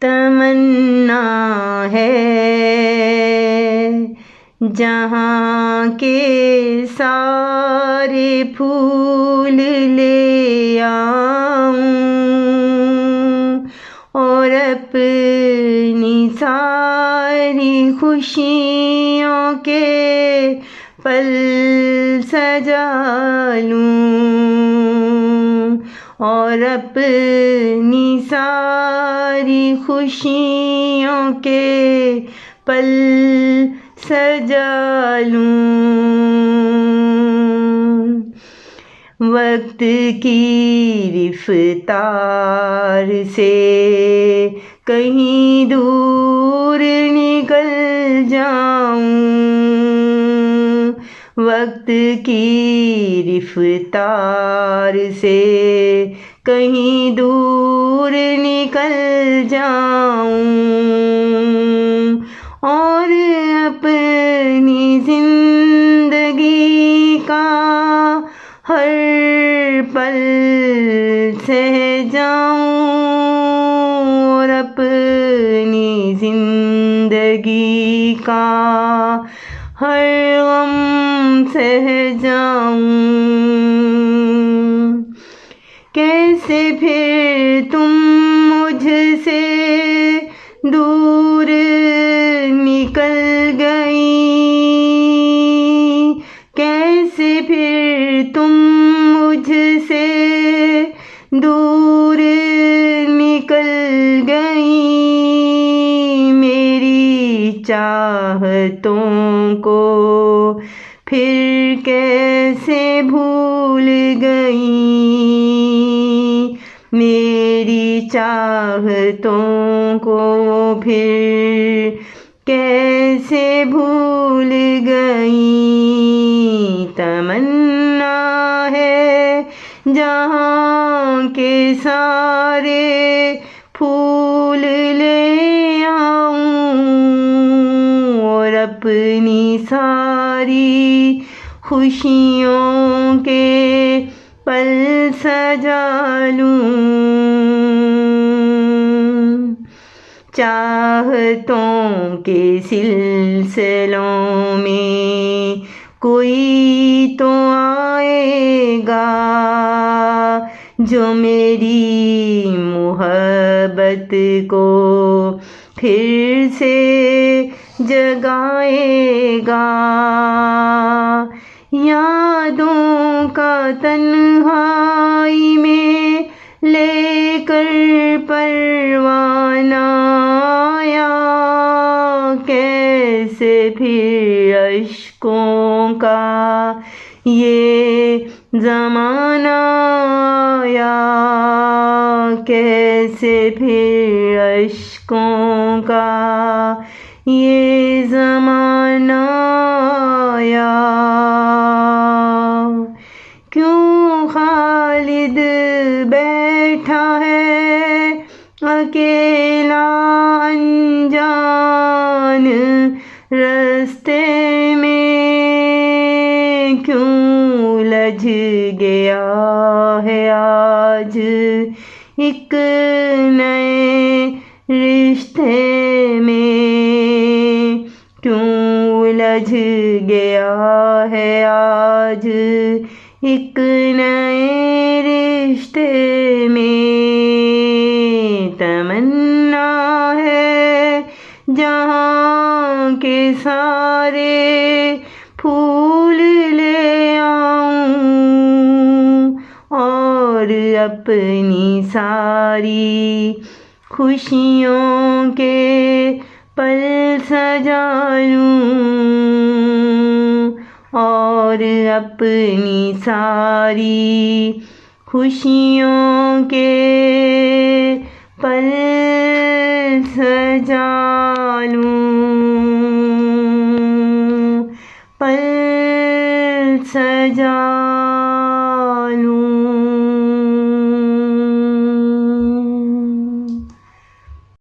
تمنا ہے۔ جہاں کے سارے پھول لے آؤں اور اپنی ساری خوشیوں کے پل سجا لوں۔ اور اپنی ساری خوشیوں کے پل سجا لوں۔ وقت کی رفتار سے کہیں دور نکل جاؤں۔ وقت کی رفتار سے کہیں دور نکل جاؤں اور اپنی زندگی کا ہر پل سہ جاؤں اور اپنی زندگی کا ہر غم سہ جاؤں۔ کیسے پھر تم مجھ سے دور نکل گئی کیسے پھر تم مجھ سے دور نکل گئی میری چاہتوں کو پھر کیسے بھول گئی میری چاہتوں کو پھر کیسے بھول گئی تمنا ہے جہاں کے سارے پھول لے آؤں اور اپنی سار ساری خوشیوں کے پل سجا لوں۔ چاہتوں کے سلسلوں میں کوئی تو آئے گا جو میری محبت کو پھر سے جگائے گا۔ یادوں کا تنہائی میں لے کر پروانہ آیا کیسے پھر اشکوں کا یہ زمانہ آیا؟ کیسے پھر اشکوں کا یہ زمانہ آیا۔ کیوں خالد بیٹھا ہے اکیلا انجان رستے میں؟ کیوں لج گیا ہے آج ایک نئے رشتے میں؟ کیوں لج گیا ہے، آج ایک نئے رشتے میں تمنا ہے۔ جہاں کے سارے پھول لے آؤں اور اپنی ساری خوشیوں کے پل سجا لوں۔ اور اپنی ساری خوشیوں کے پل سجا لوں پل سجا لوں